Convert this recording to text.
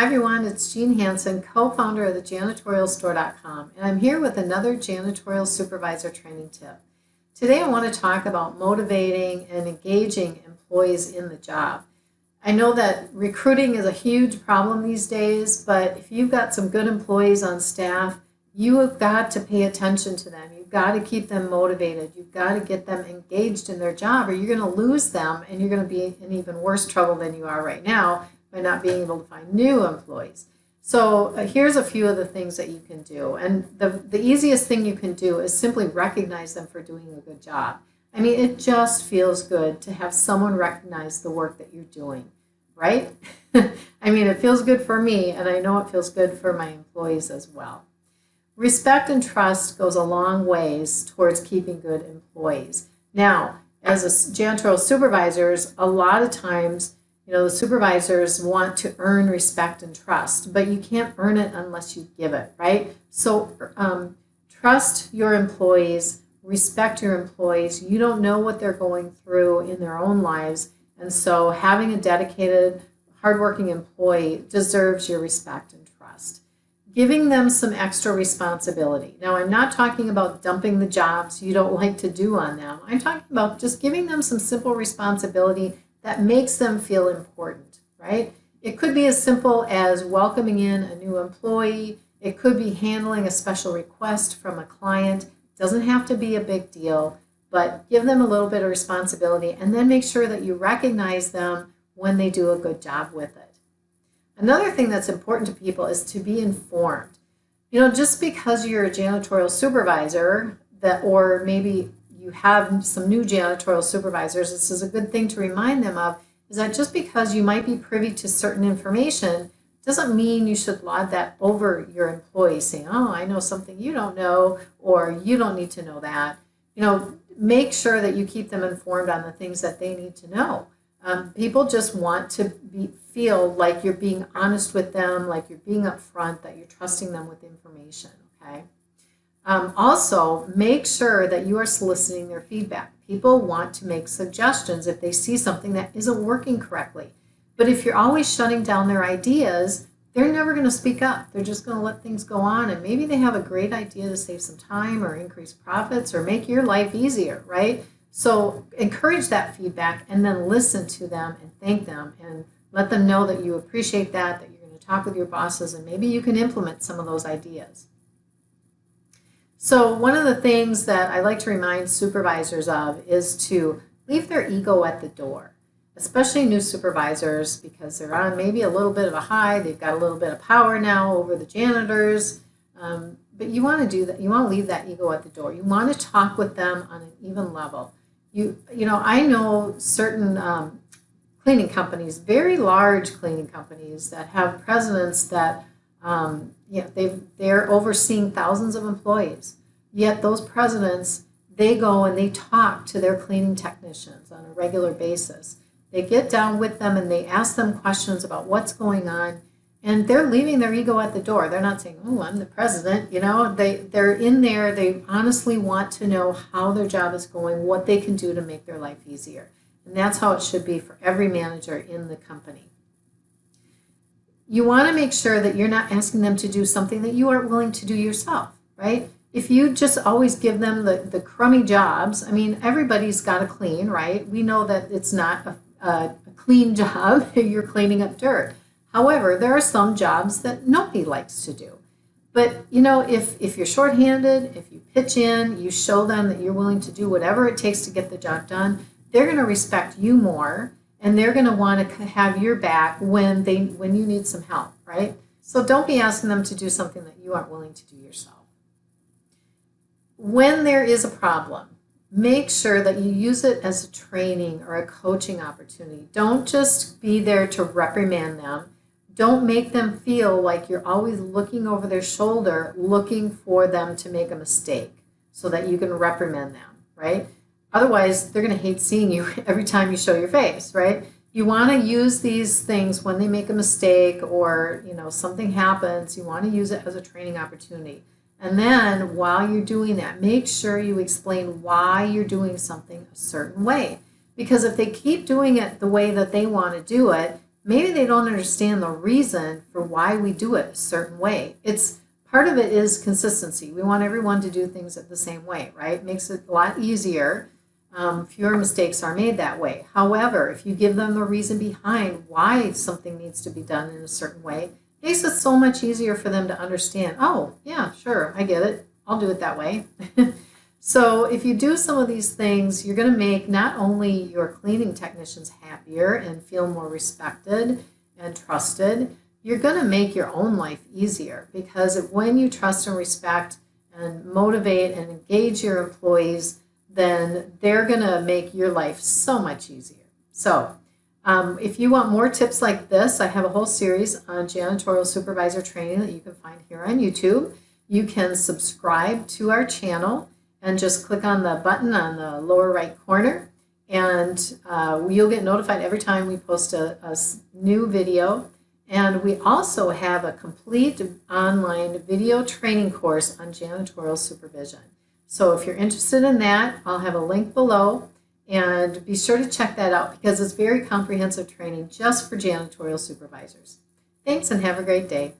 Hi everyone, it's Jean Hanson, co-founder of the janitorialstore.com, and I'm here with another janitorial supervisor training tip. Today I want to talk about motivating and engaging employees in the job. I know that recruiting is a huge problem these days, but if you've got some good employees on staff, you have got to pay attention to them. You've got to keep them motivated. You've got to get them engaged in their job or you're going to lose them and you're going to be in even worse trouble than you are right now by not being able to find new employees. So uh, here's a few of the things that you can do. And the, the easiest thing you can do is simply recognize them for doing a good job. I mean, it just feels good to have someone recognize the work that you're doing, right? I mean, it feels good for me, and I know it feels good for my employees as well. Respect and trust goes a long ways towards keeping good employees. Now, as a janitorial supervisors, a lot of times you know, the supervisors want to earn respect and trust, but you can't earn it unless you give it, right? So um, trust your employees, respect your employees. You don't know what they're going through in their own lives. And so having a dedicated, hardworking employee deserves your respect and trust. Giving them some extra responsibility. Now, I'm not talking about dumping the jobs you don't like to do on them. I'm talking about just giving them some simple responsibility that makes them feel important, right? It could be as simple as welcoming in a new employee. It could be handling a special request from a client. It doesn't have to be a big deal, but give them a little bit of responsibility and then make sure that you recognize them when they do a good job with it. Another thing that's important to people is to be informed. You know, just because you're a janitorial supervisor that or maybe you have some new janitorial supervisors, this is a good thing to remind them of, is that just because you might be privy to certain information doesn't mean you should laud that over your employees saying, oh, I know something you don't know, or you don't need to know that. You know, make sure that you keep them informed on the things that they need to know. Um, people just want to be, feel like you're being honest with them, like you're being upfront, that you're trusting them with information, okay? Um, also, make sure that you are soliciting their feedback. People want to make suggestions if they see something that isn't working correctly. But if you're always shutting down their ideas, they're never going to speak up. They're just going to let things go on. And maybe they have a great idea to save some time or increase profits or make your life easier, right? So encourage that feedback and then listen to them and thank them and let them know that you appreciate that, that you're going to talk with your bosses, and maybe you can implement some of those ideas. So one of the things that I like to remind supervisors of is to leave their ego at the door, especially new supervisors because they're on maybe a little bit of a high, they've got a little bit of power now over the janitors, um, but you want to do that, you want to leave that ego at the door. You want to talk with them on an even level. You, you know, I know certain um, cleaning companies, very large cleaning companies that have presidents that um, yeah, they they're overseeing thousands of employees. Yet those presidents, they go and they talk to their cleaning technicians on a regular basis. They get down with them and they ask them questions about what's going on. And they're leaving their ego at the door. They're not saying, oh, I'm the president. You know, they, they're in there. They honestly want to know how their job is going, what they can do to make their life easier. And that's how it should be for every manager in the company you want to make sure that you're not asking them to do something that you aren't willing to do yourself, right? If you just always give them the, the crummy jobs, I mean, everybody's got to clean, right? We know that it's not a, a, a clean job, you're cleaning up dirt. However, there are some jobs that nobody likes to do. But you know, if, if you're shorthanded, if you pitch in, you show them that you're willing to do whatever it takes to get the job done, they're going to respect you more and they're going to want to have your back when they when you need some help, right? So don't be asking them to do something that you aren't willing to do yourself. When there is a problem, make sure that you use it as a training or a coaching opportunity. Don't just be there to reprimand them. Don't make them feel like you're always looking over their shoulder, looking for them to make a mistake so that you can reprimand them, right? Otherwise, they're going to hate seeing you every time you show your face, right? You want to use these things when they make a mistake or, you know, something happens, you want to use it as a training opportunity. And then while you're doing that, make sure you explain why you're doing something a certain way. Because if they keep doing it the way that they want to do it, maybe they don't understand the reason for why we do it a certain way. It's part of it is consistency. We want everyone to do things the same way, right? Makes it a lot easier. Um, fewer mistakes are made that way. However, if you give them the reason behind why something needs to be done in a certain way, it makes it so much easier for them to understand. Oh, yeah, sure, I get it. I'll do it that way. so if you do some of these things, you're going to make not only your cleaning technicians happier and feel more respected and trusted, you're going to make your own life easier because when you trust and respect and motivate and engage your employees, then they're going to make your life so much easier. So, um, if you want more tips like this, I have a whole series on janitorial supervisor training that you can find here on YouTube. You can subscribe to our channel and just click on the button on the lower right corner and uh, you'll get notified every time we post a, a new video. And we also have a complete online video training course on janitorial supervision. So if you're interested in that, I'll have a link below and be sure to check that out because it's very comprehensive training just for janitorial supervisors. Thanks and have a great day.